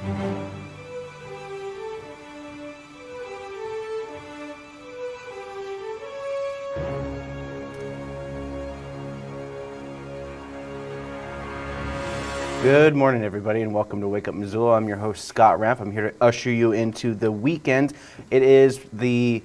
Good morning, everybody, and welcome to Wake Up Missoula. I'm your host, Scott Ramp. I'm here to usher you into the weekend. It is the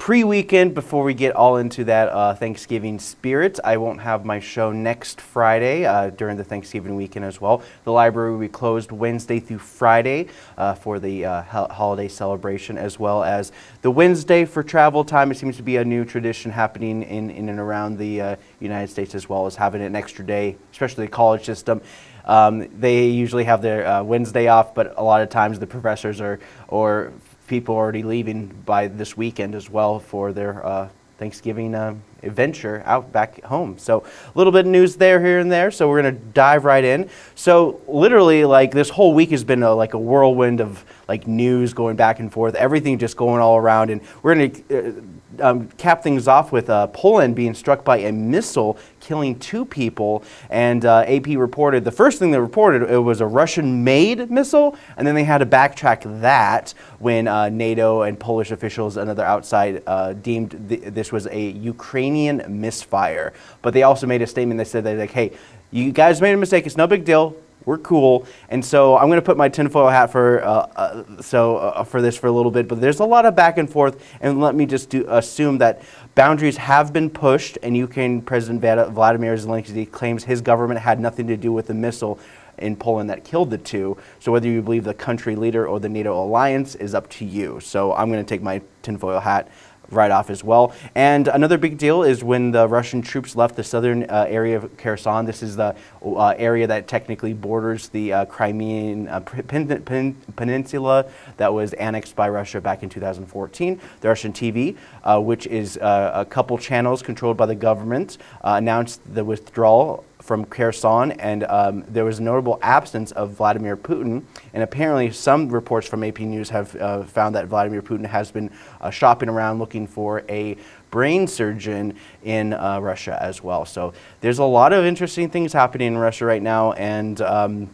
pre-weekend before we get all into that uh, Thanksgiving spirit. I won't have my show next Friday uh, during the Thanksgiving weekend as well. The library will be closed Wednesday through Friday uh, for the uh, holiday celebration as well as the Wednesday for travel time. It seems to be a new tradition happening in, in and around the uh, United States as well as having an extra day, especially the college system. Um, they usually have their uh, Wednesday off, but a lot of times the professors are or people already leaving by this weekend as well for their uh, Thanksgiving uh, adventure out back home. So a little bit of news there, here and there. So we're going to dive right in. So literally, like this whole week has been a, like a whirlwind of like news going back and forth, everything just going all around. And we're going to uh, um, cap things off with uh, Poland being struck by a missile killing two people. And uh, AP reported the first thing they reported it was a Russian-made missile, and then they had to backtrack that when uh, NATO and Polish officials and other outside uh, deemed th this was a Ukrainian misfire. But they also made a statement. They said they're like, "Hey, you guys made a mistake. It's no big deal we're cool. And so I'm going to put my tinfoil hat for uh, uh, so uh, for this for a little bit. But there's a lot of back and forth, and let me just do, assume that boundaries have been pushed. And Ukraine President Vladimir Zelensky claims his government had nothing to do with the missile in Poland that killed the two. So whether you believe the country leader or the NATO alliance is up to you. So I'm going to take my tinfoil hat right off as well. And another big deal is when the Russian troops left the southern uh, area of Kherson. This is the uh, area that technically borders the uh, Crimean uh, pen pen peninsula that was annexed by Russia back in 2014. The Russian TV, uh, which is uh, a couple channels controlled by the government, announced the withdrawal from Kherson, and um, there was a notable absence of Vladimir Putin. And apparently, some reports from AP News have uh, found that Vladimir Putin has been uh, shopping around looking for a brain surgeon in uh, Russia as well. So there's a lot of interesting things happening in Russia right now, and um,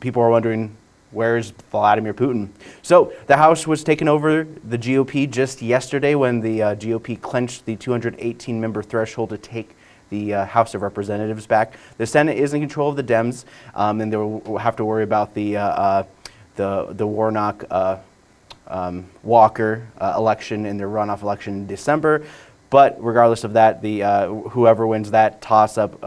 people are wondering where's Vladimir Putin? So the House was taken over the GOP just yesterday when the uh, GOP clenched the 218 member threshold to take the uh, House of Representatives back. The Senate is in control of the Dems, um, and they'll have to worry about the, uh, uh the, the Warnock uh, um, Walker uh, election in their runoff election in December. But regardless of that, the, whoever wins that toss-up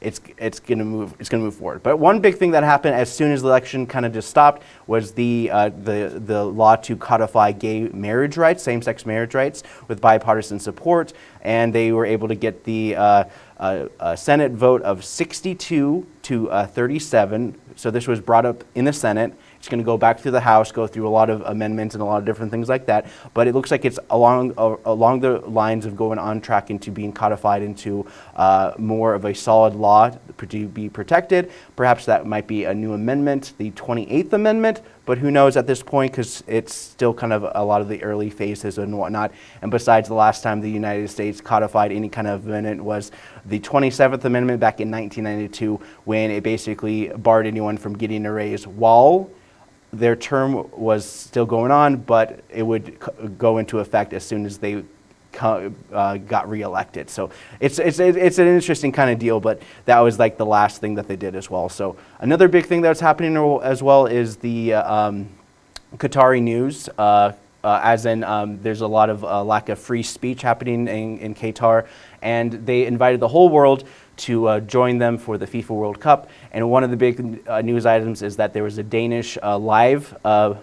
it's it's going to move it's going to move forward. But one big thing that happened as soon as the election kind of just stopped was the uh, the the law to codify gay marriage rights, same-sex marriage rights, with bipartisan support, and they were able to get the uh, uh, Senate vote of 62 to uh, 37. So this was brought up in the Senate. It's going to go back through the House, go through a lot of amendments and a lot of different things like that. But it looks like it's along uh, along the lines of going on track into being codified into uh, more of a solid law to be protected. Perhaps that might be a new amendment, the 28th Amendment, but who knows at this point because it's still kind of a lot of the early phases and whatnot. And besides, the last time the United States codified any kind of amendment was the 27th Amendment back in 1992 when it basically barred anyone from getting a raise while their term was still going on, but it would go into effect as soon as they uh, got reelected. So it's, it's, it's an interesting kind of deal, but that was like the last thing that they did as well. So another big thing that's happening as well is the uh, um, Qatari news. Uh, uh, as in, um, there's a lot of uh, lack of free speech happening in, in Qatar, and they invited the whole world to uh, join them for the FIFA World Cup. And one of the big uh, news items is that there was a Danish uh, live, uh,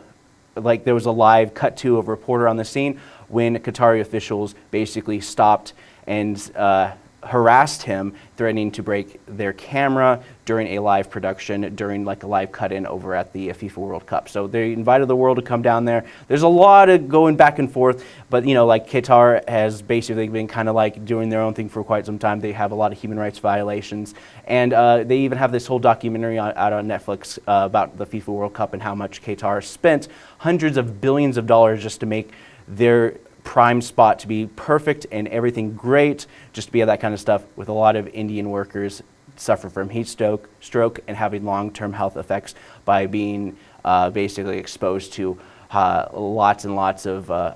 like there was a live cut to a reporter on the scene when Qatari officials basically stopped and uh, harassed him, threatening to break their camera during a live production, during like a live cut-in over at the FIFA World Cup. So they invited the world to come down there. There's a lot of going back and forth, but you know, like Qatar has basically been kind of like doing their own thing for quite some time. They have a lot of human rights violations, and uh, they even have this whole documentary on, out on Netflix uh, about the FIFA World Cup and how much Qatar spent hundreds of billions of dollars just to make their prime spot to be perfect and everything great, just to be that kind of stuff with a lot of Indian workers suffer from heat stroke, stroke and having long-term health effects by being uh, basically exposed to uh, lots and lots of uh,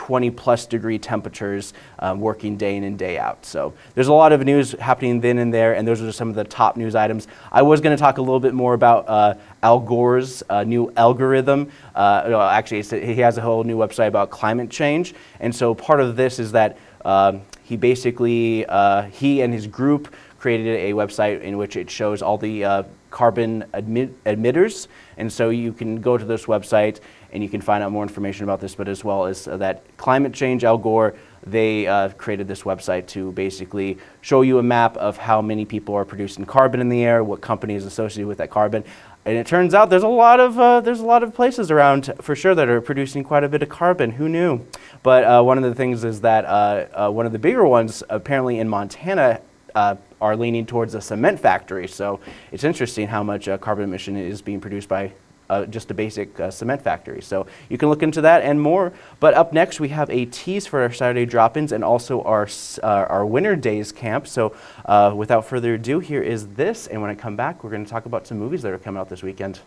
120 plus degree temperatures um, working day in and day out. So there's a lot of news happening then and there, and those are just some of the top news items. I was going to talk a little bit more about uh, Al Gore's uh, new algorithm. Uh, actually, he has a whole new website about climate change, and so part of this is that um, he basically, uh, he and his group created a website in which it shows all the uh, carbon emitters. And so you can go to this website and you can find out more information about this, but as well as uh, that climate change, Al Gore, they uh, created this website to basically show you a map of how many people are producing carbon in the air, what company is associated with that carbon. And it turns out there's a lot of uh, there's a lot of places around for sure that are producing quite a bit of carbon. Who knew? But uh, one of the things is that uh, uh one of the bigger ones, apparently in Montana, are leaning towards a cement factory. So it's interesting how much carbon emission is being produced by uh, just a basic uh, cement factory. So you can look into that and more. But up next, we have a tease for our Saturday drop-ins and also our, uh, our Winter Days camp. So uh, without further ado, here is this. And when I come back, we're going to talk about some movies that are coming out this weekend.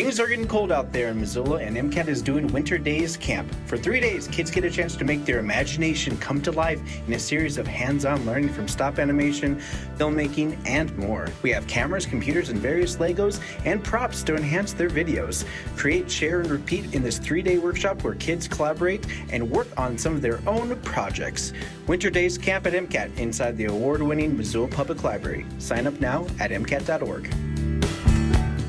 Things are getting cold out there in Missoula, and MCAT is doing Winter Days Camp. For three days, kids get a chance to make their imagination come to life in a series of hands on learning from stop animation, filmmaking, and more. We have cameras, computers, and various Legos and props to enhance their videos. Create, share, and repeat in this three day workshop where kids collaborate and work on some of their own projects. Winter Days Camp at MCAT inside the award winning Missoula Public Library. Sign up now at MCAT.org.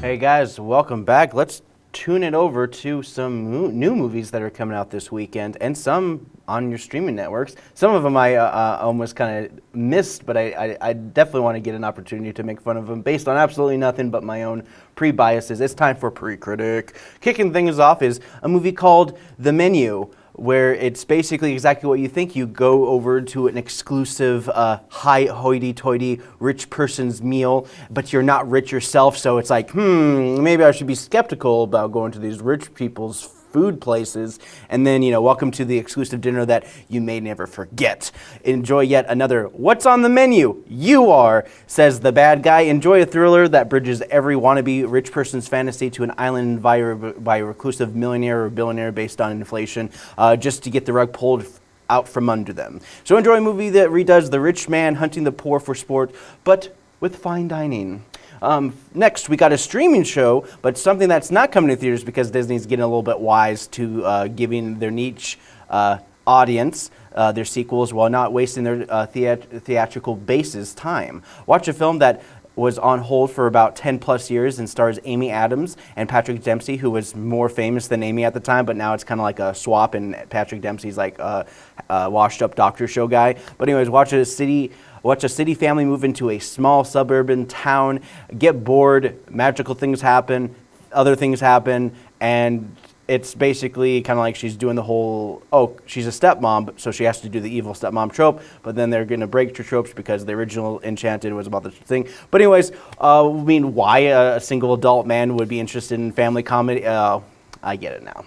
Hey guys, welcome back. Let's tune it over to some new movies that are coming out this weekend and some on your streaming networks. Some of them I uh, uh, almost kind of missed, but I, I, I definitely want to get an opportunity to make fun of them based on absolutely nothing but my own pre biases. It's time for Pre Critic. Kicking things off is a movie called The Menu where it's basically exactly what you think. You go over to an exclusive, uh, high hoity-toity rich person's meal, but you're not rich yourself, so it's like, hmm, maybe I should be skeptical about going to these rich people's food places. And then, you know, welcome to the exclusive dinner that you may never forget. Enjoy yet another What's on the Menu? You are, says the bad guy. Enjoy a thriller that bridges every wannabe rich person's fantasy to an island by, by a reclusive millionaire or billionaire based on inflation, uh, just to get the rug pulled out from under them. So enjoy a movie that redoes the rich man hunting the poor for sport, but with fine dining. Um, next, we got a streaming show, but something that's not coming to theaters because Disney's getting a little bit wise to uh, giving their niche uh, audience uh, their sequels while not wasting their uh, theat- theatrical bases time. Watch a film that was on hold for about 10 plus years and stars Amy Adams and Patrick Dempsey, who was more famous than Amy at the time, but now it's kind of like a swap, and Patrick Dempsey's like a, a washed up doctor show guy. But, anyways, watch a city. Watch a city family move into a small suburban town, get bored, magical things happen, other things happen, and it's basically kind of like she's doing the whole oh she's a stepmom so she has to do the evil stepmom trope but then they're going to break the tropes because the original enchanted was about the thing. But anyways uh, i mean why a, single adult man would be interested in family comedy uh, i get it now.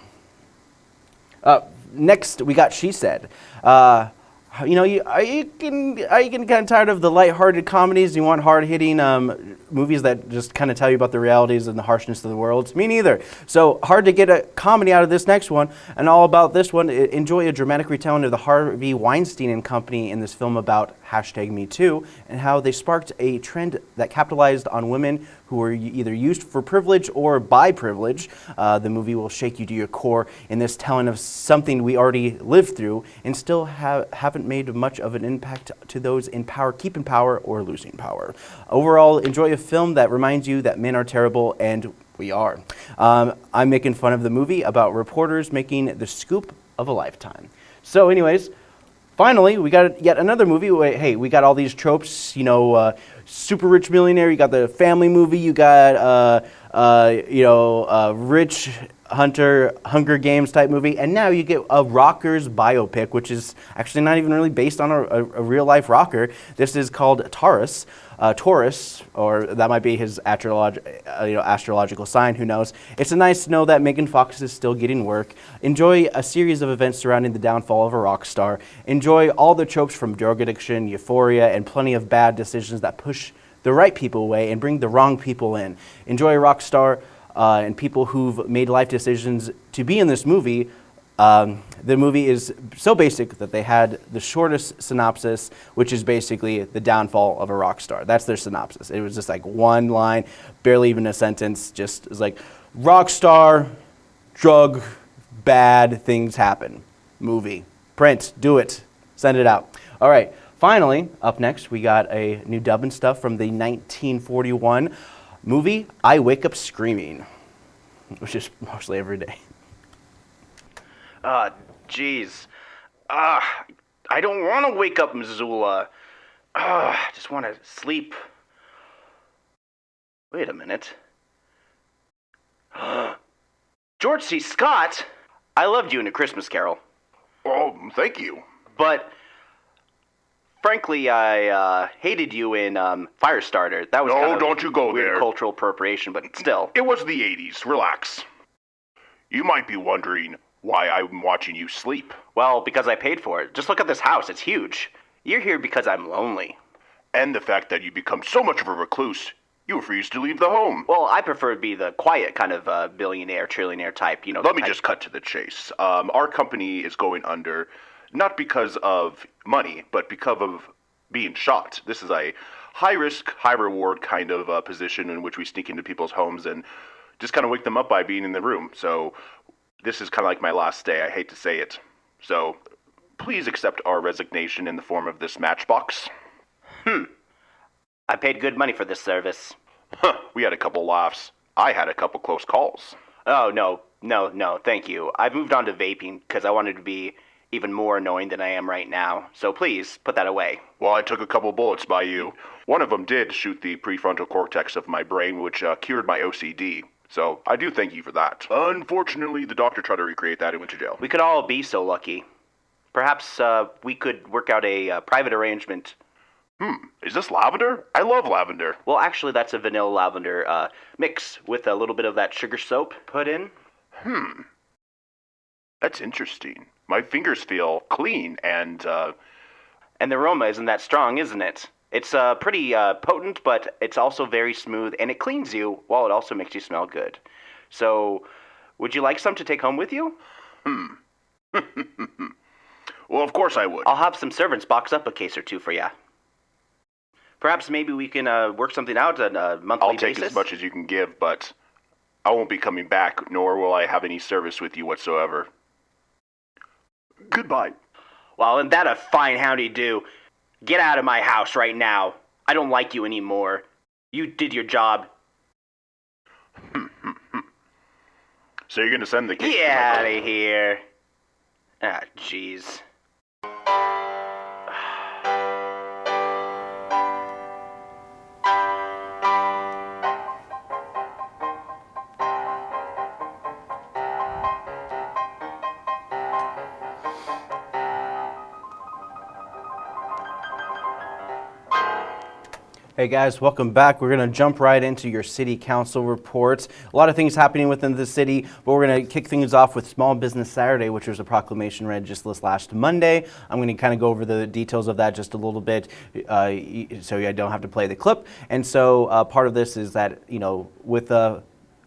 Uh, next we got she said. Uh, you know, you, are you you getting kind of tired of the light-hearted comedies? You want hard-hitting um, movies that just kind of tell you about the realities and the harshness of the world? Me neither. So hard to get a comedy out of this next one. And all about this one, enjoy a dramatic retelling of the Harvey Weinstein and Company in this film about hashtag Me Too and how they sparked a trend that capitalized on women who were either used for privilege or by privilege. Uh, the movie will shake you to your core in this telling of something we already lived through and still have, haven't made much of an impact to those in power, keeping power, or losing power. Overall, enjoy a film that reminds you that men are terrible and we are. Um, I'm making fun of the movie about reporters making the scoop of a lifetime. So, anyways, finally, we got yet another movie. Hey, we got all these tropes, you know, uh, super rich millionaire, you got the family movie, you got, uh, uh, you know, uh, rich hunter, Hunger Games type movie, and now you get a rockers biopic, which is actually not even really based on a, a, a real life rocker. This is called Taurus uh, Taurus, or that might be his astrolog- uh, you know, astrological sign, who knows. It's a nice to know that Megan Fox is still getting work. Enjoy a series of events surrounding the downfall of a rock star. Enjoy all the tropes from drug addiction, euphoria, and plenty of bad decisions that push the right people away and bring the wrong people in. Enjoy a rock star uh, and people who've made life decisions to be in this movie um, the movie is so basic that they had the shortest synopsis, which is basically the downfall of a rock star. That's their synopsis. It was just like one line, barely even a sentence. Just it's like rock star, drug, bad things happen. Movie, print, do it, send it out. All right. Finally, up next, we got a new dub and stuff from the 1941 movie I Wake Up Screaming, which is mostly every day. Ah, jeez. Ah, I don't want to wake up Missoula. Ah, I just want to sleep. Wait a minute. George C. Scott, I loved you in A Christmas Carol. Oh, thank you. But frankly, I uh, hated you in um, Firestarter. That was No, kind of don't you go weird there. cultural appropriation, but still. It was the 80s. Relax. You might be wondering why I'm watching you sleep. Well, because I paid for it. Just look at this house. It's huge. You're here because I'm lonely. And the fact that you become so much of a recluse, You refuse to leave the home. Well, I prefer to be the quiet kind of uh, billionaire, trillionaire type. You know. Let me just cut to the chase. Um, our company is going under, not because of money, but because of being shot. This is a high risk, high reward kind of uh, position in which we sneak into people's homes and just kind of wake them up by being in the room. So this is kind of like my last day. I hate to say it. So please accept our resignation in the form of this matchbox. Hmm. I paid good money for this service. Huh, we had a couple laughs. I had a couple close calls. Oh no, no, no, thank you. I've moved on to vaping because I wanted to be even more annoying than I am right now. So please put that away. Well, I took a couple bullets by you. One of them did shoot the prefrontal cortex of my brain, which uh, cured my OCD. So I do thank you for that. Unfortunately, the doctor tried to recreate that and went to jail. We could all be so lucky. Perhaps uh, we could work out a uh, private arrangement. Hmm, is this lavender? I love lavender. Well, actually, that's a vanilla lavender uh, mix with a little bit of that sugar soap put in. Hmm, that's interesting. My fingers feel clean and, uh, And the aroma isn't that strong, isn't it? It's uh, pretty uh, potent, but it's also very smooth, and it cleans you while it also makes you smell good. So, would you like some to take home with you? Hmm. well, of course I would. I'll have some servants box up a case or two for you. Perhaps maybe we can uh, work something out on a monthly I'll take basis. as much as you can give, but I won't be coming back, nor will I have any service with you whatsoever. Goodbye. Well, and that a fine howdy do. Get out of my house right now. I don't like you anymore. You did your job. So you're gonna send the to Get out of here. Ah, jeez. Hey guys, welcome back. We're going to jump right into your city council reports. A lot of things happening within the city, but we're going to kick things off with Small Business Saturday, which was a proclamation read just this last Monday. I'm going to kind of go over the details of that just a little bit uh, so I don't have to play the clip. And so uh, part of this is that, you know, with uh,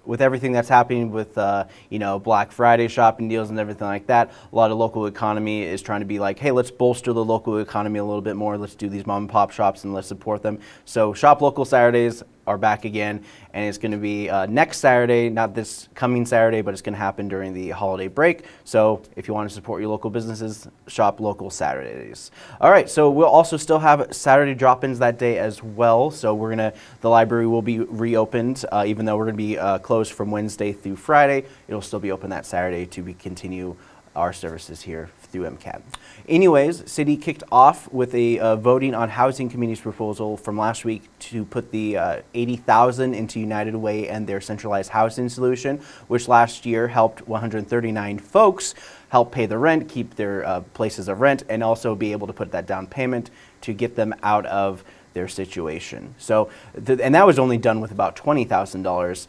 with everything that's happening with uh, you know Black Friday shopping deals and everything like that, a lot of local economy is trying to be like, hey, let's bolster the local economy a little bit more. Let's do these mom and pop shops and let's support them. So shop local Saturdays are back again, and it's going to be uh, next Saturday, not this coming Saturday, but it's going to happen during the holiday break. So if you want to support your local businesses, shop local Saturdays. All right, so we'll also still have Saturday drop-ins that day as well. So we're gonna, the library will be reopened, uh, even though we're gonna be uh, closed from Wednesday through Friday. It'll still be open that Saturday to be continue our services here through MCAT. Anyways, city kicked off with a uh, voting on housing committee's proposal from last week to put the uh, 80,000 into United Way and their centralized housing solution, which last year helped 139 folks help pay the rent, keep their uh, places of rent, and also be able to put that down payment to get them out of their situation. So, th- and that was only done with about $20,000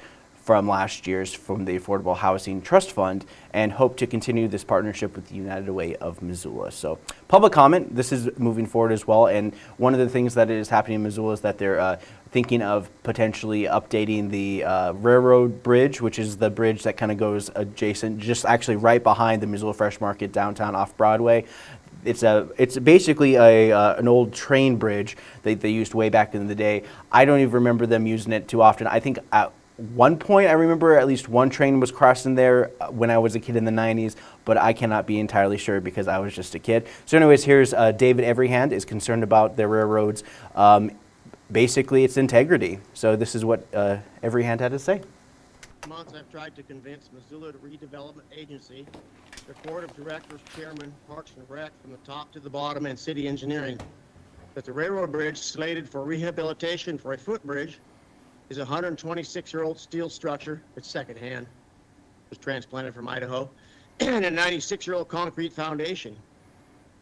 from last year's from the Affordable Housing Trust Fund and hope to continue this partnership with the United Way of Missoula. So public comment, this is moving forward as well. And one of the things that is happening in Missoula is that they're uh, thinking of potentially updating the uh, railroad bridge, which is the bridge that kind of goes adjacent, just actually right behind the Missoula Fresh Market downtown off Broadway. It's a it's basically a uh, an old train bridge that they used way back in the day. I don't even remember them using it too often. I think at one point I remember at least one train was crossing there uh, when I was a kid in the 90s, but I cannot be entirely sure because I was just a kid. So anyways, here's uh, David Everyhand is concerned about the railroads. Um, basically, its integrity. So this is what uh, Everyhand had to say. months, I've tried to convince Missoula Redevelopment Agency, their board of directors, chairman, Parks and Rec, from the top to the bottom, and city engineering, that the railroad bridge slated for rehabilitation for a footbridge is a 126-year-old steel structure, it's secondhand, was transplanted from Idaho, and a 96-year-old concrete foundation.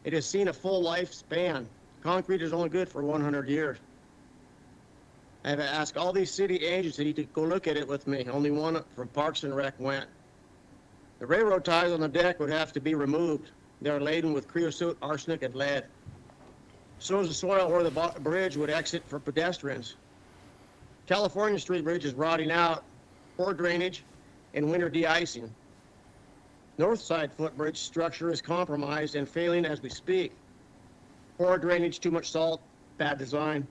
It has seen a full lifespan. Concrete is only good for 100 years. I have asked all these city agencies to go look at it with me. Only one from Parks and Rec went. The railroad ties on the deck would have to be removed. They're laden with creosote, arsenic, and lead. So is the soil where the bridge would exit for pedestrians. California Street Bridge is rotting out, poor drainage, and winter de-icing. North side footbridge structure is compromised and failing as we speak. Poor drainage, too much salt, bad design.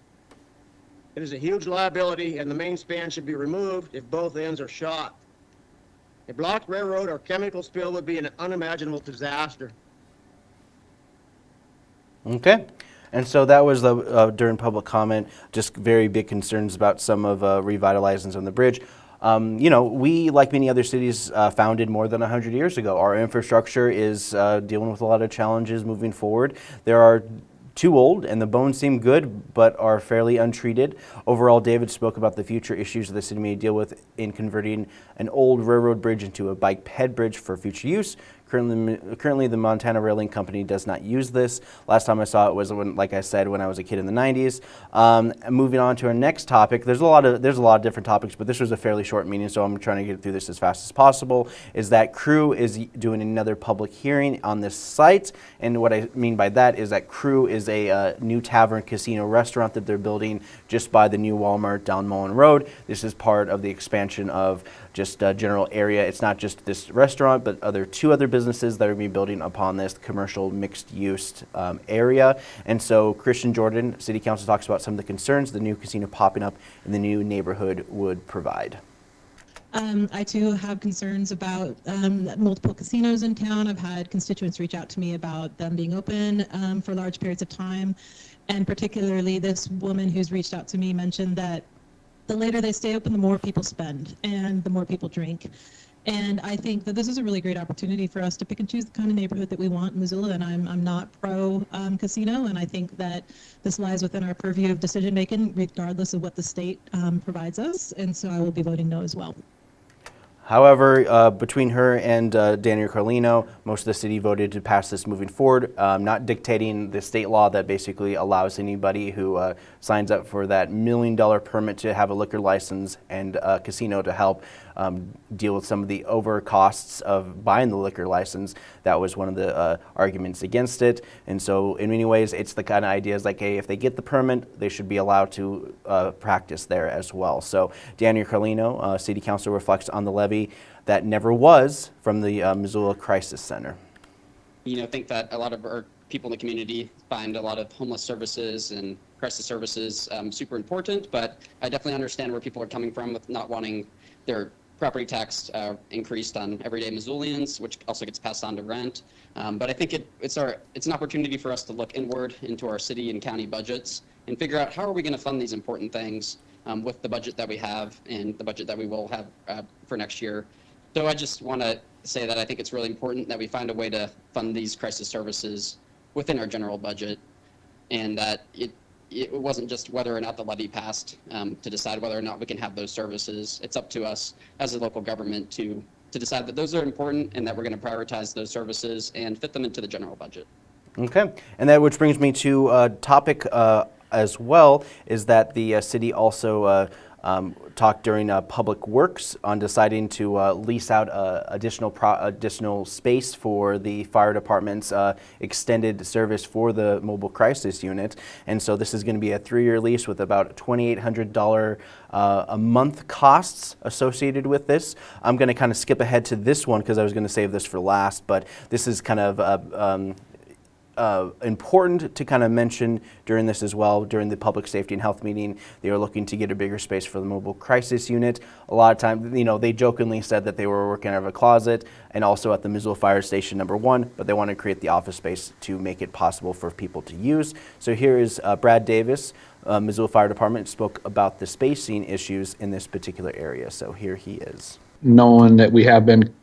It is a huge liability and the main span should be removed if both ends are shot. A blocked railroad or chemical spill would be an unimaginable disaster. Okay. And so that was the, uh, during public comment, just very big concerns about some of uh, revitalizing on the bridge. Um, you know, we, like many other cities, uh, founded more than 100 years ago. Our infrastructure is uh, dealing with a lot of challenges moving forward. There are too old and the bones seem good but are fairly untreated. Overall, David spoke about the future issues the city may deal with in converting an old railroad bridge into a bike ped bridge for future use, Currently, currently, the Montana Rail Link Company does not use this. Last time I saw it was when, like I said, when I was a kid in the 90s. Um, moving on to our next topic, there's a lot of there's a lot of different topics, but this was a fairly short meeting, so I'm trying to get through this as fast as possible. Is that Crew is doing another public hearing on this site, and what I mean by that is that Crew is a uh, new tavern casino restaurant that they're building just by the new Walmart down Mullan Road. This is part of the expansion of just a general area. It's not just this restaurant, but other two other businesses that are going to be building upon this commercial mixed-use um, area. And so Kristen Jordan, City Council talks about some of the concerns the new casino popping up in the new neighborhood would provide. Um, I too have concerns about um, multiple casinos in town. I've had constituents reach out to me about them being open um, for large periods of time. And particularly this woman who's reached out to me mentioned that the later they stay open, the more people spend and the more people drink. And I think that this is a really great opportunity for us to pick and choose the kind of neighborhood that we want in Missoula. And I'm, I'm not pro um, casino, and I think that this lies within our purview of decision making, regardless of what the state um, provides us. And so I will be voting no as well. However, uh, between her and uh, Daniel Carlino, most of the city voted to pass this moving forward, um, not dictating the state law that basically allows anybody who uh, signs up for that million dollar permit to have a liquor license and a casino to help um, deal with some of the over costs of buying the liquor license. That was one of the uh, arguments against it. And so in many ways, it's the kind of ideas like, hey, if they get the permit, they should be allowed to uh, practice there as well. So Daniel Carlino, uh, City Council reflects on the levy that never was from the uh, Missoula Crisis Center. You know, I think that a lot of our people in the community find a lot of homeless services and crisis services um, super important, but I definitely understand where people are coming from with not wanting their property tax uh, increased on everyday Missoulians, which also gets passed on to rent. Um, but I think it, it's our it's an opportunity for us to look inward into our city and county budgets and figure out how are we going to fund these important things um, with the budget that we have and the budget that we will have uh, for next year. So I just want to say that I think it's really important that we find a way to fund these crisis services within our general budget, and that it it wasn't just whether or not the levy passed um, to decide whether or not we can have those services. It's up to us as a local government to to decide that those are important and that we're going to prioritize those services and fit them into the general budget. Okay, and that which brings me to a topic uh, as well is that the uh, city also uh, um, talked during uh, Public Works on deciding to uh, lease out uh, additional additional space for the fire department's uh, extended service for the mobile crisis unit. And so this is going to be a three-year lease with about $2,800 uh, a month costs associated with this. I'm going to kind of skip ahead to this one because I was going to save this for last, but this is kind of uh, um, uh, important to kind of mention during this as well, during the public safety and health meeting. They are looking to get a bigger space for the mobile crisis unit. A lot of times, you know, they jokingly said that they were working out of a closet and also at the Missoula Fire Station number one, but they want to create the office space to make it possible for people to use. So here is uh, Brad Davis, uh, Missoula Fire Department, spoke about the spacing issues in this particular area. So here he is. Knowing that we have been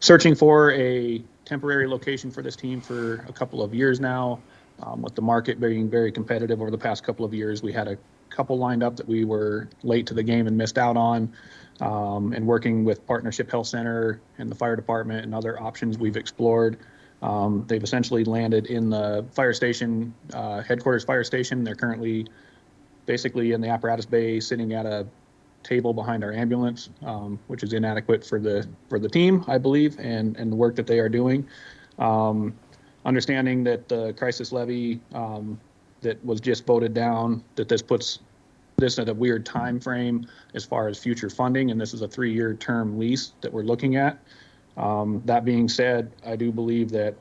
searching for a temporary location for this team for a couple of years now. Um, with the market being very competitive over the past couple of years, we had a couple lined up that we were late to the game and missed out on. Um, and working with Partnership Health Center and the fire department and other options we've explored, um, they've essentially landed in the fire station, uh, headquarters fire station. They're currently basically in the apparatus bay sitting at a table behind our ambulance, um, which is inadequate for the for the team, I believe, and and the work that they are doing. Um, understanding that the crisis levy um, that was just voted down, that this puts this at a weird time frame as far as future funding, and this is a three-year term lease that we're looking at. Um, that being said, I do believe that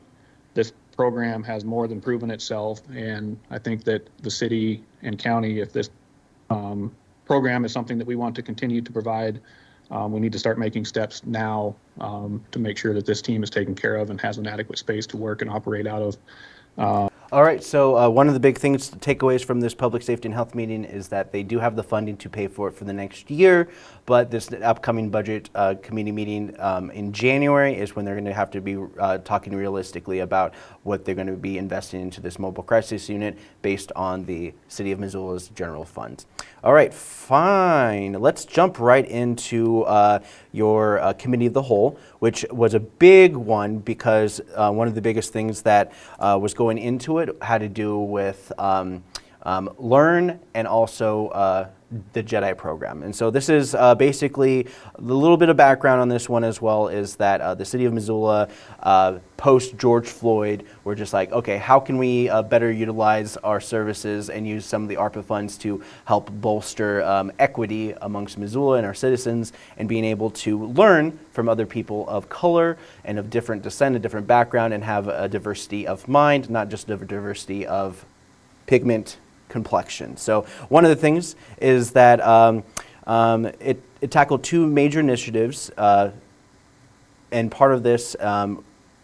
this program has more than proven itself, and I think that the city and county, if this um, program is something that we want to continue to provide, um, we need to start making steps now um, to make sure that this team is taken care of and has an adequate space to work and operate out of. All right, so uh, one of the big things, takeaways from this public safety and health meeting is that they do have the funding to pay for it for the next year, but this upcoming budget uh, committee meeting um, in January is when they're going to have to be uh, talking realistically about what they're going to be investing into this mobile crisis unit based on the City of Missoula's general funds. All right, fine. Let's jump right into uh, your uh, committee of the whole, which was a big one because uh, one of the biggest things that was going into it had to do with um, um, learn and also uh, the Jedi program. And so this is uh, basically a little bit of background on this one as well is that uh, the city of Missoula, uh, post George Floyd, were just like, okay, how can we uh, better utilize our services and use some of the ARPA funds to help bolster um, equity amongst Missoula and our citizens and being able to learn from other people of color and of different descent, a different background, and have a diversity of mind, not just a diversity of pigment complexion. So one of the things is that um, um, it, it tackled two major initiatives, uh, and part of this, um,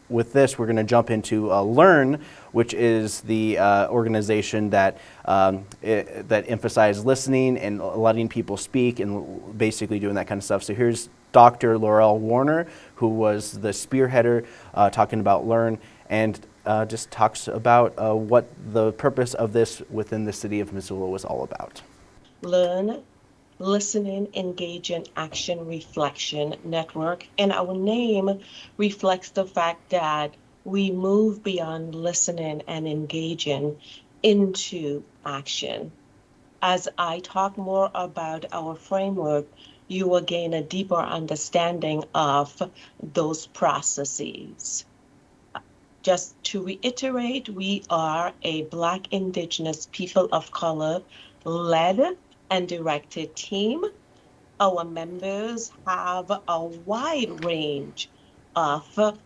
with this, we're going to jump into uh, Learn, which is the uh, organization that um, it, that emphasizes listening and letting people speak and basically doing that kind of stuff. So here's Dr. Laurel Warner, who was the spearheader, uh, talking about Learn, and uh, just talks about uh, what the purpose of this within the city of Missoula was all about. Learn, listening, engage engaging, action, reflection network. And our name reflects the fact that we move beyond listening and engaging into action. As I talk more about our framework, you will gain a deeper understanding of those processes. Just to reiterate, we are a Black, Indigenous, people of color led and directed team. Our members have a wide range of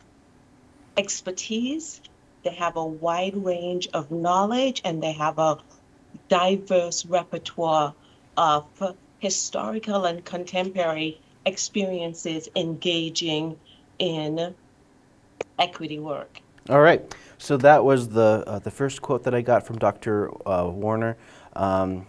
expertise, they have a wide range of knowledge, and they have a diverse repertoire of historical and contemporary experiences engaging in equity work. All right. So that was the uh, the first quote that I got from Dr. Uh, Warner. Um,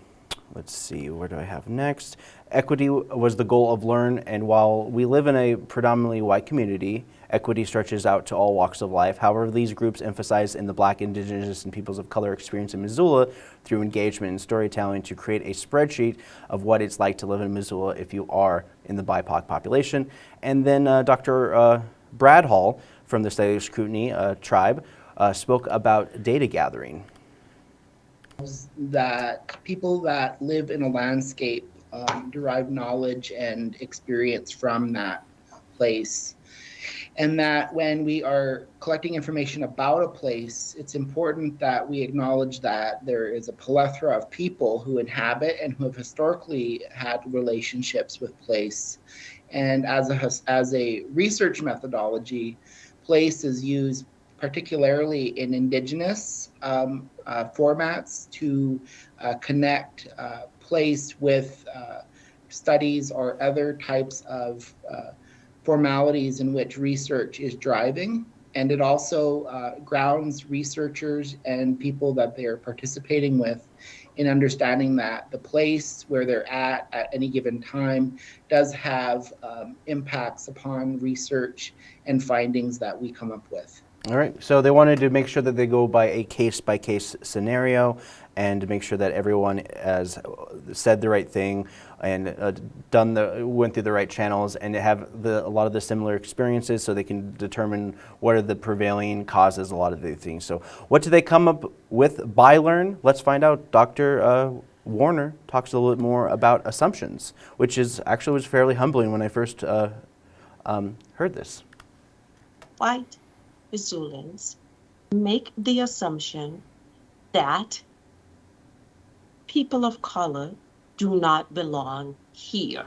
let's see, where do I have next? Equity was the goal of Learn, and while we live in a predominantly white community, equity stretches out to all walks of life. However, these groups emphasize in the Black, Indigenous, and peoples of color experience in Missoula through engagement and storytelling to create a spreadsheet of what it's like to live in Missoula if you are in the BIPOC population. And then uh, Dr. Uh, Brad Hall from the Salish Kootenai uh, tribe uh, spoke about data gathering. That people that live in a landscape um, derive knowledge and experience from that place. And that when we are collecting information about a place, it's important that we acknowledge that there is a plethora of people who inhabit and who have historically had relationships with place. And as a, as a research methodology, place is used particularly in indigenous um, uh, formats to uh, connect uh, place with uh, studies or other types of uh, formalities in which research is driving. And it also grounds researchers and people that they're participating with in understanding that the place where they're at at any given time does have um, impacts upon research and findings that we come up with. All right, so they wanted to make sure that they go by a case by case scenario and make sure that everyone has said the right thing and uh, done the went through the right channels and have the, a lot of the similar experiences so they can determine what are the prevailing causes a lot of the things. So what do they come up with by learn? Let's find out. Dr. Uh, Warner talks a little bit more about assumptions, which is actually was fairly humbling when I first uh, um, heard this. White Missoulians make the assumption that people of color do not belong here.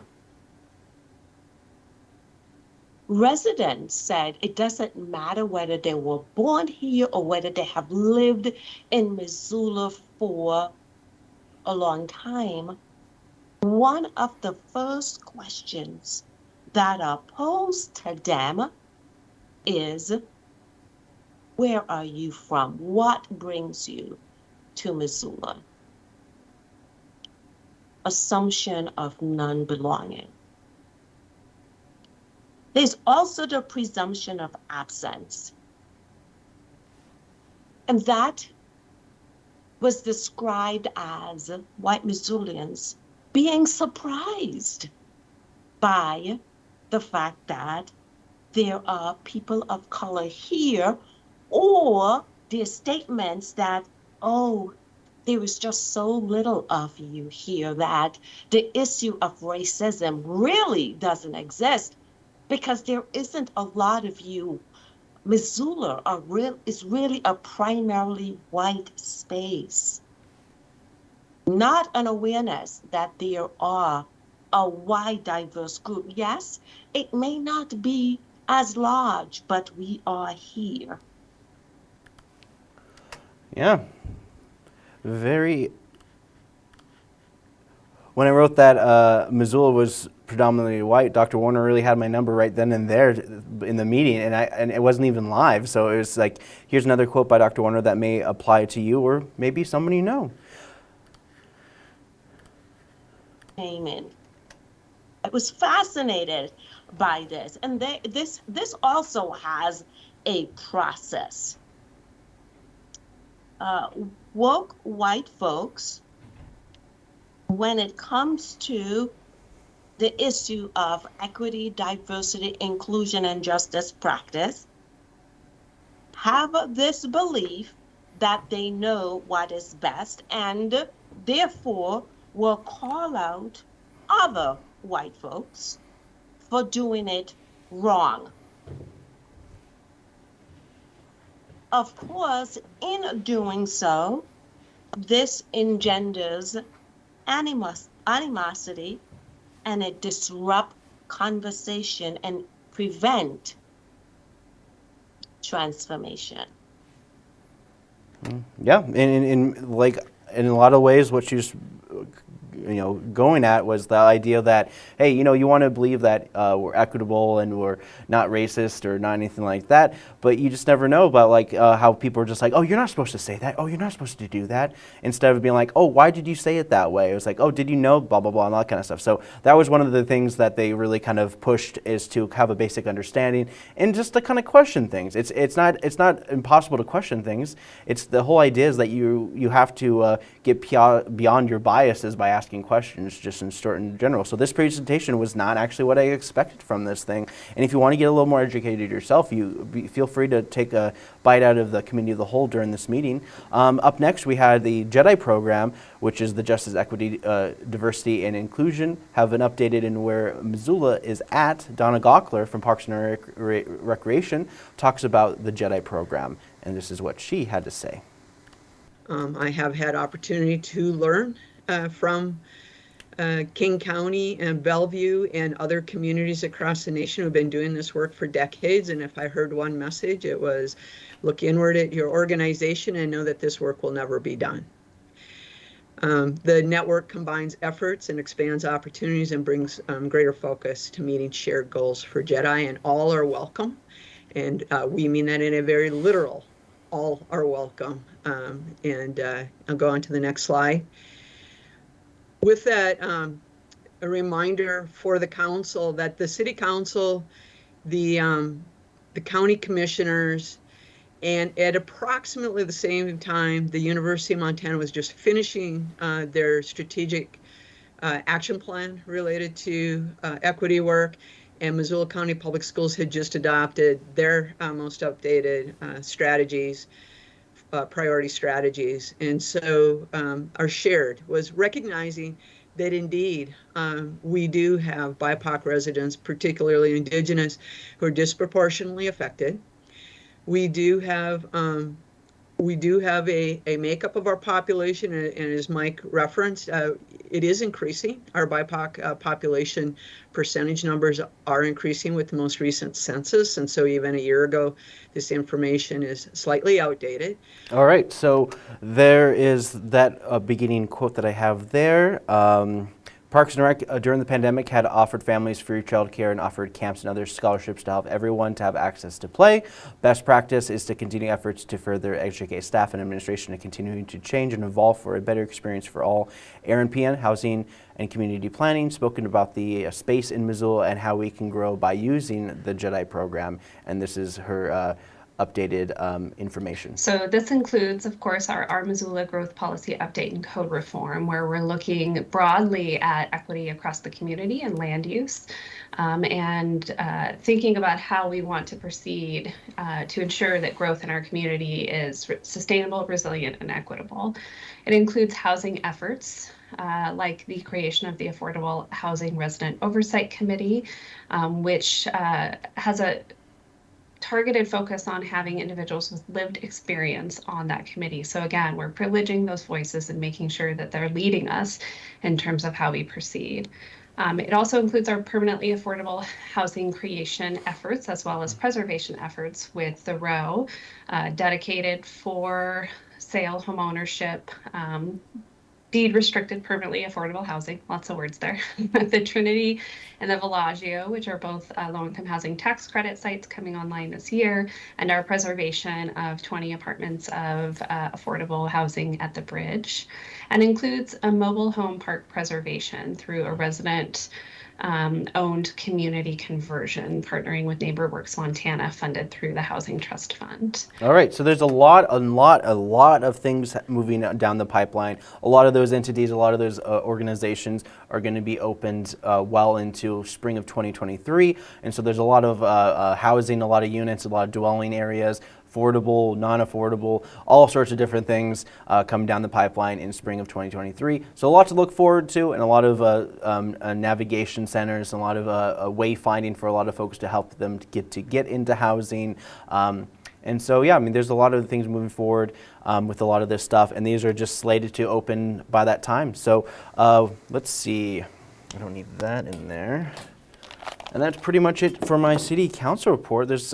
Residents said it doesn't matter whether they were born here or whether they have lived in Missoula for a long time. One of the first questions that are posed to them is Where are you from? What brings you to Missoula? Assumption of non belonging. There's also the presumption of absence. And that was described as white Missoulians being surprised by the fact that there are people of color here, or their statements that, oh, there is just so little of you here that the issue of racism really doesn't exist because there isn't a lot of you. Missoula real, is really a primarily white space. Not an awareness that there are a wide, diverse group. Yes, it may not be as large, but we are here. Yeah. Very. When I wrote that uh, Missoula was predominantly white, Dr. Warner really had my number right then and there in the meeting, and I and it wasn't even live. So it was like, here's another quote by Dr. Warner that may apply to you or maybe someone you know. Amen. I was fascinated by this, and they, this this also has a process. Uh, woke white folks, when it comes to the issue of equity, diversity, inclusion, and justice practice have this belief that they know what is best and therefore will call out other white folks for doing it wrong. Of course, in doing so, this engenders animos- animosity and it disrupt conversation and prevent transformation. Mm, yeah, and in, in, like in a lot of ways, what she's you know going at was the idea that hey you know you want to believe that uh, we're equitable and we're not racist or not anything like that but you just never know about like uh, how people are just like oh you're not supposed to say that. Oh you're not supposed to do that instead of being like oh why did you say it that way? It was like oh did you know blah blah blah and all that kind of stuff. So that was one of the things that they really kind of pushed is to have a basic understanding and just to kind of question things. It's it's not it's not impossible to question things. It's the whole idea is that you you have to uh, get beyond your biases by asking questions just in in general. So this presentation was not actually what I expected from this thing. And if you want to get a little more educated yourself, you be, feel free to take a bite out of the committee of the whole during this meeting. Um, up next, we had the JEDI program, which is the Justice, Equity, uh, Diversity, and Inclusion, have been updated in where Missoula is at. Donna Gaukler from Parks and Rec Recreation talks about the JEDI program, and this is what she had to say. Um, I have had opportunity to learn uh, from uh, King County and Bellevue and other communities across the nation who've been doing this work for decades. And if I heard one message, it was look inward at your organization and know that this work will never be done. Um, the network combines efforts and expands opportunities and brings um, greater focus to meeting shared goals for JEDI, and all are welcome. And uh, we mean that in a very literal all are welcome. Um, and uh, I'll go on to the next slide. With that, um, a reminder for the council that the city council, the um, the county commissioners, and at approximately the same time, the University of Montana was just finishing uh, their strategic uh, action plan related to uh, equity work and Missoula County Public Schools had just adopted their uh, most updated uh, strategies, uh, priority strategies. And so um, our shared was recognizing that indeed um, we do have BIPOC residents, particularly indigenous, who are disproportionately affected. We do have um, we do have a, a makeup of our population, and, and as Mike referenced, uh, it is increasing. Our BIPOC uh, population percentage numbers are increasing with the most recent census, and so even a year ago, this information is slightly outdated. All right, so there is that uh, beginning quote that I have there. Um, Parks and Rec uh, during the pandemic had offered families free childcare and offered camps and other scholarships to help everyone to have access to play. Best practice is to continue efforts to further educate staff and administration to continue to change and evolve for a better experience for all. Eran Pehan, Housing and Community Planning, spoken about the uh, space in Missoula and how we can grow by using the JEDI program. And this is her uh, updated um, information. So this includes, of course, our, our Missoula Growth Policy Update and Code Reform, where we're looking broadly at equity across the community and land use, um, and uh, thinking about how we want to proceed uh, to ensure that growth in our community is sustainable, resilient, and equitable. It includes housing efforts, uh, like the creation of the Affordable Housing Resident Oversight Committee, um, which uh, has a targeted focus on having individuals with lived experience on that committee. So again, we're privileging those voices and making sure that they're leading us in terms of how we proceed. Um, it also includes our permanently affordable housing creation efforts as well as preservation efforts with the row uh, dedicated for sale home ownership, um, deed restricted permanently affordable housing, lots of words there. the Trinity and the Villaggio, which are both uh, low income housing tax credit sites coming online this year, and our preservation of 20 apartments of uh, affordable housing at the bridge, and includes a mobile home park preservation through a resident um, owned community conversion, partnering with NeighborWorks Montana, funded through the Housing Trust Fund. All right, so there's a lot, a lot, a lot of things moving down the pipeline. A lot of those entities, a lot of those uh, organizations are going to be opened uh, well into spring of 2023, and so there's a lot of uh, uh, housing, a lot of units, a lot of dwelling areas affordable, non-affordable, all sorts of different things uh, come down the pipeline in spring of 2023. So a lot to look forward to and a lot of uh, um, uh, navigation centers, and a lot of uh, uh, wayfinding for a lot of folks to help them to get to get into housing. Um, and so, yeah, I mean, there's a lot of things moving forward um, with a lot of this stuff, and these are just slated to open by that time. So uh, let's see. I don't need that in there. And that's pretty much it for my city council report. There's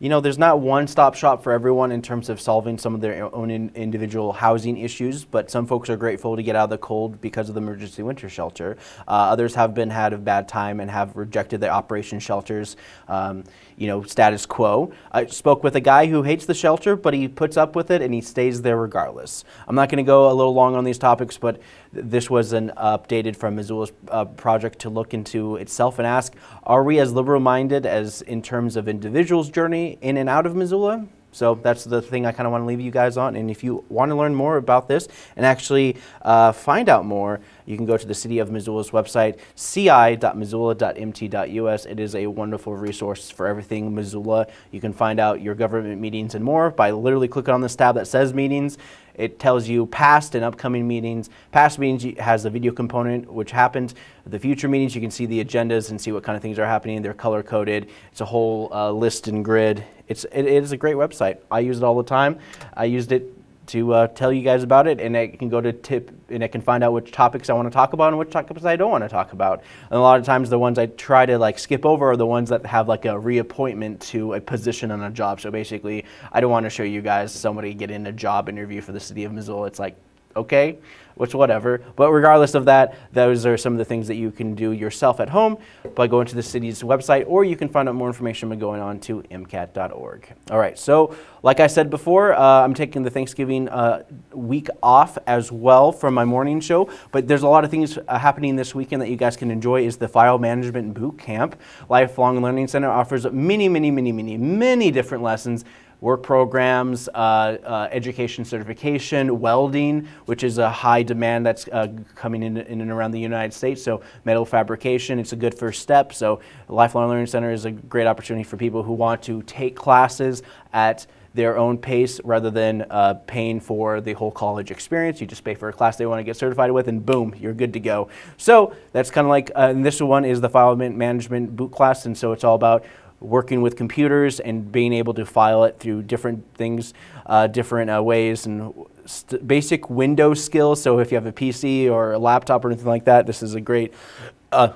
you know, there's not one stop shop for everyone in terms of solving some of their own in individual housing issues, but some folks are grateful to get out of the cold because of the emergency winter shelter. Uh, others have been had a bad time and have rejected the operation shelters, um, you know, status quo. I spoke with a guy who hates the shelter, but he puts up with it and he stays there regardless. I'm not going to go a little long on these topics, but this was an updated from Missoula's uh, project to look into itself and ask, are we as liberal-minded as in terms of individuals' journey in and out of Missoula? So that's the thing I kind of want to leave you guys on. And if you want to learn more about this and actually uh, find out more, you can go to the City of Missoula's website, ci.missoula.mt.us. It is a wonderful resource for everything Missoula. You can find out your government meetings and more by literally clicking on this tab that says meetings. It tells you past and upcoming meetings. Past meetings has a video component which happens. The future meetings, you can see the agendas and see what kind of things are happening. They're color coded. It's a whole uh, list and grid. It's, it, it is a great website. I use it all the time. I used it to uh, tell you guys about it, and I can go to tip, and I can find out which topics I want to talk about and which topics I don't want to talk about. And a lot of times, the ones I try to like skip over are the ones that have like a reappointment to a position on a job. So basically, I don't want to show you guys somebody getting a job interview for the city of Missoula. It's like, okay, which whatever. But regardless of that, those are some of the things that you can do yourself at home by going to the city's website, or you can find out more information by going on to mcat.org. All right, so like I said before, uh, I'm taking the Thanksgiving uh, week off as well from my morning show, but there's a lot of things uh, happening this weekend that you guys can enjoy is the File Management Boot Camp. Lifelong Learning Center offers many, many, many, many, many different lessons work programs, uh, uh, education certification, welding, which is a high demand that's uh, coming in, in and around the United States. So metal fabrication, it's a good first step. So Lifelong Learning Center is a great opportunity for people who want to take classes at their own pace rather than uh, paying for the whole college experience. You just pay for a class they want to get certified with and boom, you're good to go. So that's kind of like, uh, and this one is the file management boot class and so it's all about working with computers and being able to file it through different things, uh, different uh, ways, and basic Windows skills. So if you have a PC or a laptop or anything like that, this is a great uh,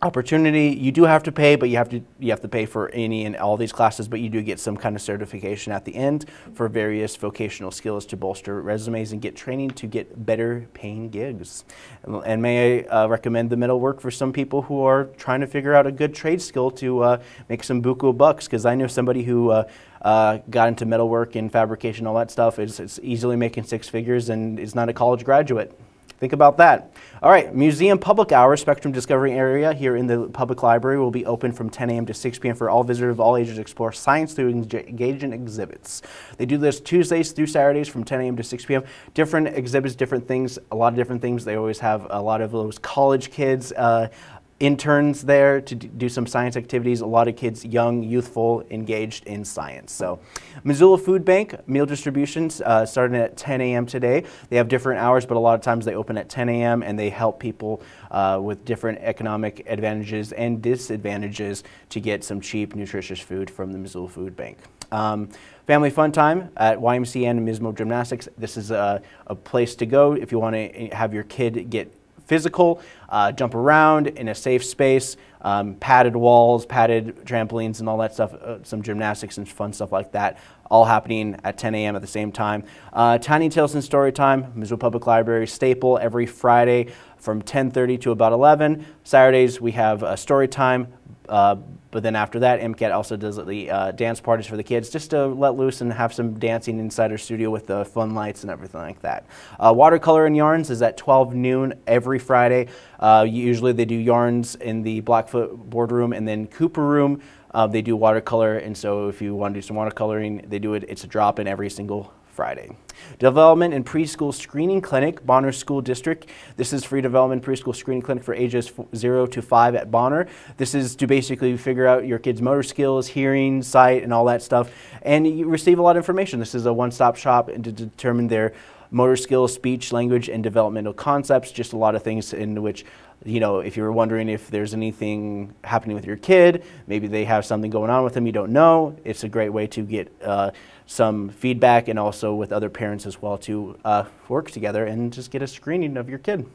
opportunity. You do have to pay, but you have to you have to pay for any and all these classes, but you do get some kind of certification at the end for various vocational skills to bolster resumes and get training to get better paying gigs. And, and may I uh, recommend the metal work for some people who are trying to figure out a good trade skill to uh, make some buku bucks? Because I know somebody who uh, uh, got into metalwork and fabrication, all that stuff, is, is easily making six figures and is not a college graduate. Think about that. All right, museum public hours, Spectrum Discovery Area here in the public library will be open from 10 a.m. to 6 p.m. for all visitors of all ages to explore science through engaging exhibits. They do this Tuesdays through Saturdays from 10 a.m. to 6 p.m. Different exhibits, different things, a lot of different things. They always have a lot of those college kids uh, interns there to do some science activities. A lot of kids, young, youthful, engaged in science. So Missoula Food Bank, meal distributions uh, starting at 10 a.m. today. They have different hours, but a lot of times they open at 10 a.m. and they help people uh, with different economic advantages and disadvantages to get some cheap, nutritious food from the Missoula Food Bank. Um, Family Fun Time at YMCA and Mismo Gymnastics. This is a, a place to go if you want to have your kid get physical, uh, jump around in a safe space, um, padded walls, padded trampolines, and all that stuff, uh, some gymnastics and fun stuff like that, all happening at 10 a.m. at the same time. Uh, Tiny Tales and Story Time, Missoula Public Library staple every Friday from 10.30 to about 11. Saturdays we have a story time, uh, but then after that, MCAT also does the uh, dance parties for the kids just to let loose and have some dancing inside our studio with the fun lights and everything like that. Uh, watercolor and yarns is at 12 noon every Friday. Uh, usually they do yarns in the Blackfoot boardroom and then Cooper room. Uh, they do watercolor, and so if you want to do some watercoloring, they do it. It's a drop in every single Friday. Development and Preschool Screening Clinic, Bonner School District. This is free development preschool screening clinic for ages 0 to 5 at Bonner. This is to basically figure out your kids' motor skills, hearing, sight, and all that stuff. And you receive a lot of information. This is a one-stop shop to determine their motor skills, speech, language, and developmental concepts, just a lot of things in which you know, if you're wondering if there's anything happening with your kid, maybe they have something going on with them you don't know, it's a great way to get uh, some feedback and also with other parents as well to uh, work together and just get a screening of your kid.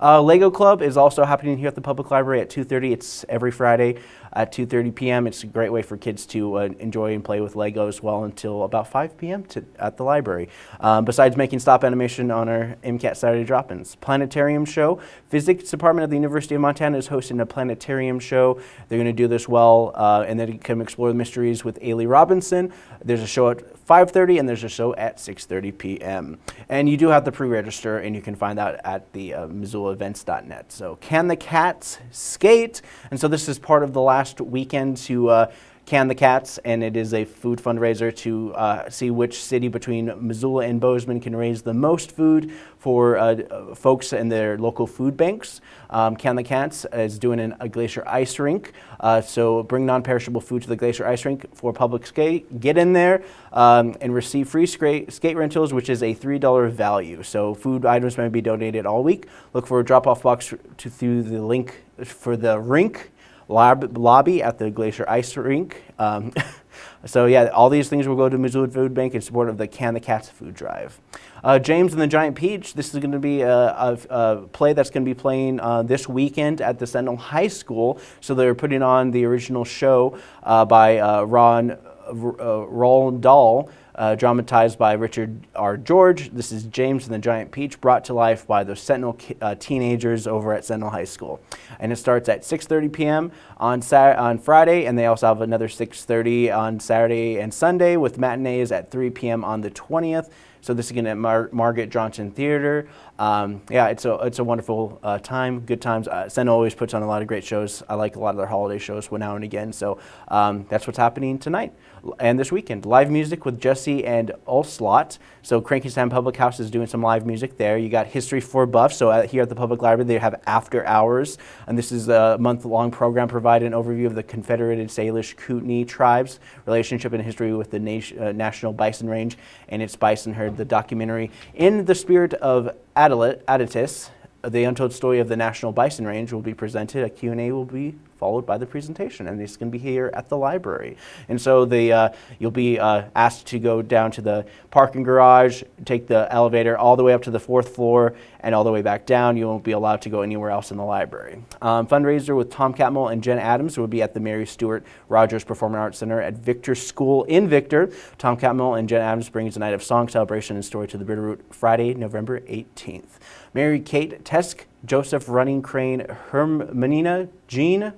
Uh, Lego Club is also happening here at the public library at 2.30. It's every Friday at 2.30 p.m. It's a great way for kids to uh, enjoy and play with Lego as well until about 5 p.m. At the library. Um, besides making stop animation on our MCAT Saturday drop-ins. Planetarium show. Physics Department of the University of Montana is hosting a planetarium show. They're going to do this well uh, and then you can explore the mysteries with Ailey Robinson. There's a show at 5.30 and there's a show at 6.30 p.m. And you do have to pre-register and you can find that at the uh, MissoulaEvents.net. So can the cats skate? And so this is part of the last weekend to uh, can the Cats, and it is a food fundraiser to uh, see which city between Missoula and Bozeman can raise the most food for uh, folks in their local food banks. Um, can the Cats is doing an, a glacier ice rink, uh, so bring non-perishable food to the glacier ice rink for public skate. Get in there um, and receive free skate, skate rentals, which is a $3 value. So food items may be donated all week. Look for a drop-off box to, through the link for the rink lobby at the Glacier Ice Rink. Um, so yeah, all these things will go to Missoula Food Bank in support of the Can the Cats food drive. Uh, James and the Giant Peach, this is going to be a, a, a, play that's going to be playing uh, this weekend at the Sentinel High School. So they're putting on the original show uh, by uh, Ron uh, Roald Dahl uh, dramatized by Richard R. George. This is James and the Giant Peach, brought to life by the Sentinel uh, teenagers over at Sentinel High School. And it starts at 6.30 p.m. On, on Friday, and they also have another 6.30 on Saturday and Sunday with matinees at 3 p.m. on the 20th. So this is again at Mar Margaret Johnson Theater. Um, yeah, it's a it's a wonderful uh, time, good times. Uh, Sentinel always puts on a lot of great shows. I like a lot of their holiday shows now and again. So um, that's what's happening tonight and this weekend. Live music with Jesse and Ulslot. So Cranky Sam Public House is doing some live music there. You got History for Buffs. So uh, here at the Public Library, they have After Hours. And this is a month-long program providing an overview of the Confederated Salish Kootenai tribes, relationship and history with the nation, uh, National Bison Range and its bison herd. The documentary In the Spirit of Aditus, the untold story of the National Bison Range will be presented. A Q&A will be followed by the presentation, and it's going to be here at the library. And so the uh, you'll be uh, asked to go down to the parking garage, take the elevator all the way up to the fourth floor, and all the way back down. You won't be allowed to go anywhere else in the library. Um, fundraiser with Tom Catmull and Jen Adams will be at the Mary Stewart Rogers Performing Arts Center at Victor School in Victor. Tom Catmull and Jen Adams brings a night of song, celebration, and story to the Bitterroot Friday, November 18th. Mary Kate Tesk, Joseph Running Crane, Hermanina Jean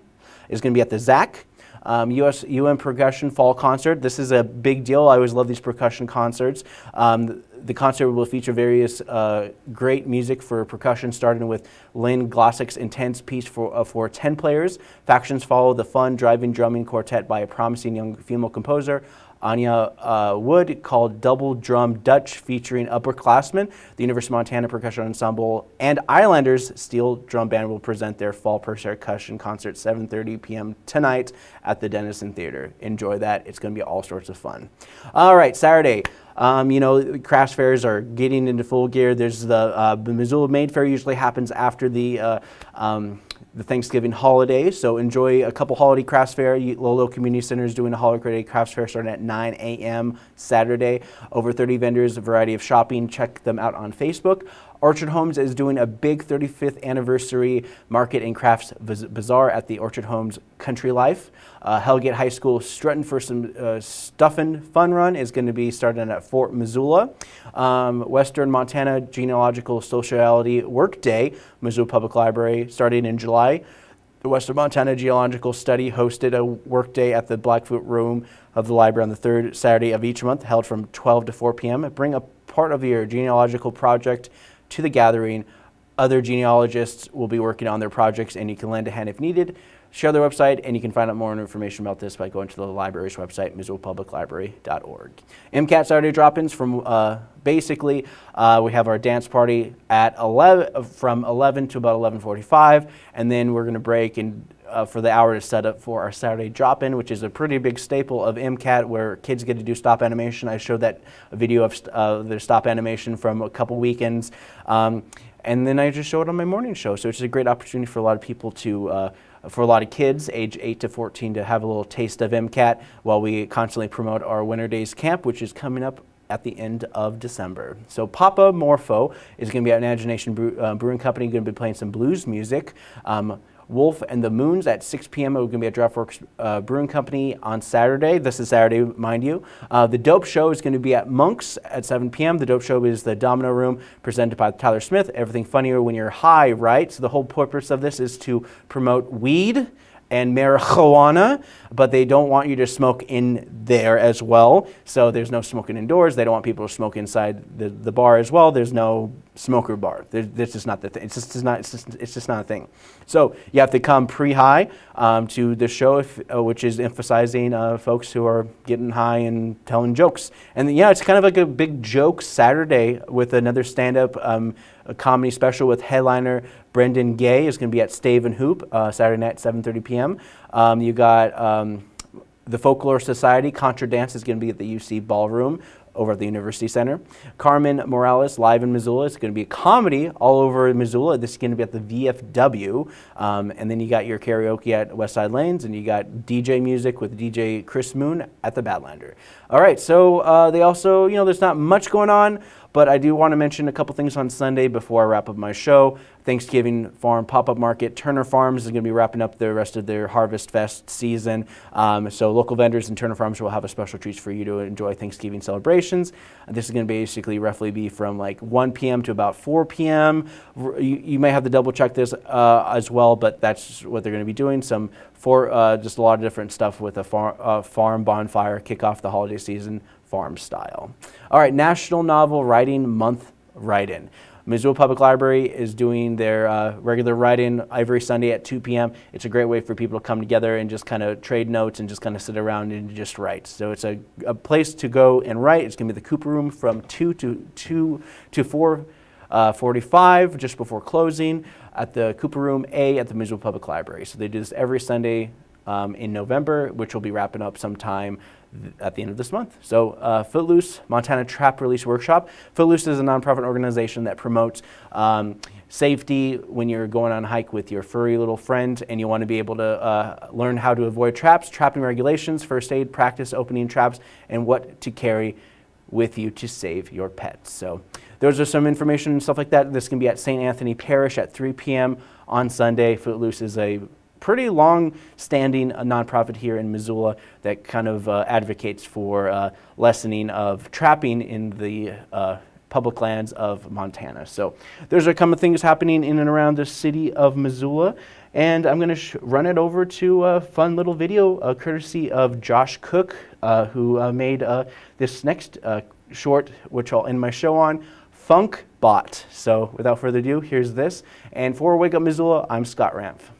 is going to be at the ZAC. Um, US UN Percussion Fall Concert. This is a big deal. I always love these percussion concerts. Um, the concert will feature various uh, great music for percussion, starting with Lynn Glassock's intense piece for, uh, for 10 players. Factions follow the fun driving drumming quartet by a promising young female composer. Anya uh, Wood called Double Drum Dutch featuring upperclassmen. The University of Montana Percussion Ensemble and Islanders Steel Drum Band will present their fall percussion concert 7.30 p.m. tonight at the Dennison Theater. Enjoy that. It's going to be all sorts of fun. All right, Saturday. Um, you know, crafts fairs are getting into full gear. There's the, uh, the Missoula Made Fair usually happens after the uh, um, the Thanksgiving holiday. So enjoy a couple holiday crafts fair. Lolo Community Center is doing a holiday crafts fair starting at 9 a.m. Saturday. Over 30 vendors, a variety of shopping. Check them out on Facebook. Orchard Homes is doing a big 35th anniversary market and crafts bazaar at the Orchard Homes Country Life. Uh, Hellgate High School strutting for some uh, stuffing fun run is going to be starting at Fort Missoula. Um, Western Montana Genealogical Sociality Work Day, Missoula Public Library, starting in July. The Western Montana Geological Study hosted a work day at the Blackfoot Room of the library on the third Saturday of each month, held from 12 to 4 p.m. Bring a part of your genealogical project to the gathering. Other genealogists will be working on their projects and you can lend a hand if needed. Share their website and you can find out more information about this by going to the library's website, missoulapubliclibrary.org. MCAT Saturday drop-ins from uh, basically, uh, we have our dance party at 11, from 11 to about 11.45 and then we're going to break and uh, for the hour to set up for our Saturday drop-in, which is a pretty big staple of MCAT where kids get to do stop animation. I showed that video of uh, their stop animation from a couple weekends. Um, and then I just show it on my morning show. So it's a great opportunity for a lot of people to, uh, for a lot of kids, age 8 to 14, to have a little taste of MCAT while we constantly promote our Winter Days Camp, which is coming up at the end of December. So Papa Morpho is going to be at Imagination uh, Brewing Company, going to be playing some blues music. Um, Wolf and the Moons at 6 p.m. We're going to be at Draftworks uh, Brewing Company on Saturday. This is Saturday, mind you. Uh, the Dope Show is going to be at Monk's at 7 p.m. The Dope Show is the Domino Room presented by Tyler Smith. Everything funnier when you're high, right? So the whole purpose of this is to promote weed and marijuana, but they don't want you to smoke in there as well. So there's no smoking indoors. They don't want people to smoke inside the, the bar as well. There's no smoker bar. this is not the thing. It's just, it's not, it's just, it's just not a thing. So you have to come pre-high um, to the show, if, uh, which is emphasizing uh, folks who are getting high and telling jokes. And yeah, it's kind of like a big joke Saturday with another stand-up um, comedy special with headliner Brendan Gay is going to be at Stave and Hoop uh, Saturday night, 7:30 p.m. Um, you got um, the Folklore Society Contra Dance is going to be at the UC Ballroom over at the University Center. Carmen Morales, live in Missoula. It's going to be a comedy all over Missoula. This is going to be at the VFW. Um, and then you got your karaoke at Westside Lanes, and you got DJ music with DJ Chris Moon at the Badlander. All right, so uh, they also, you know, there's not much going on, but I do want to mention a couple things on Sunday before I wrap up my show. Thanksgiving Farm Pop-Up Market. Turner Farms is going to be wrapping up the rest of their Harvest Fest season. Um, so local vendors and Turner Farms will have a special treats for you to enjoy Thanksgiving celebrations. This is going to basically roughly be from like 1 p.m. to about 4 p.m. You, you may have to double check this uh, as well, but that's what they're going to be doing. Some for uh, just a lot of different stuff with a far, uh, farm bonfire, kick off the holiday season farm style. All right, National Novel Writing Month write-in. Missoula Public Library is doing their uh, regular write-in every Sunday at 2 p.m. It's a great way for people to come together and just kind of trade notes and just kind of sit around and just write. So it's a, a place to go and write. It's going to be the Cooper Room from 2 to 2 to 4 uh, 45 just before closing at the Cooper Room A at the Missoula Public Library. So they do this every Sunday um, in November, which will be wrapping up sometime at the end of this month. So uh, Footloose, Montana Trap Release Workshop. Footloose is a nonprofit organization that promotes um, safety when you're going on a hike with your furry little friend and you want to be able to uh, learn how to avoid traps, trapping regulations, first aid, practice opening traps, and what to carry with you to save your pets. So those are some information and stuff like that. This can be at St. Anthony Parish at 3 p.m. on Sunday. Footloose is a pretty long-standing uh, nonprofit here in Missoula that kind of uh, advocates for uh, lessening of trapping in the uh, public lands of Montana. So those are common things happening in and around the city of Missoula. And I'm going to run it over to a fun little video uh, courtesy of Josh Cook, uh, who uh, made uh, this next uh, short, which I'll end my show on, Funk Bot. So without further ado, here's this. And for Wake Up Missoula, I'm Scott Ramph.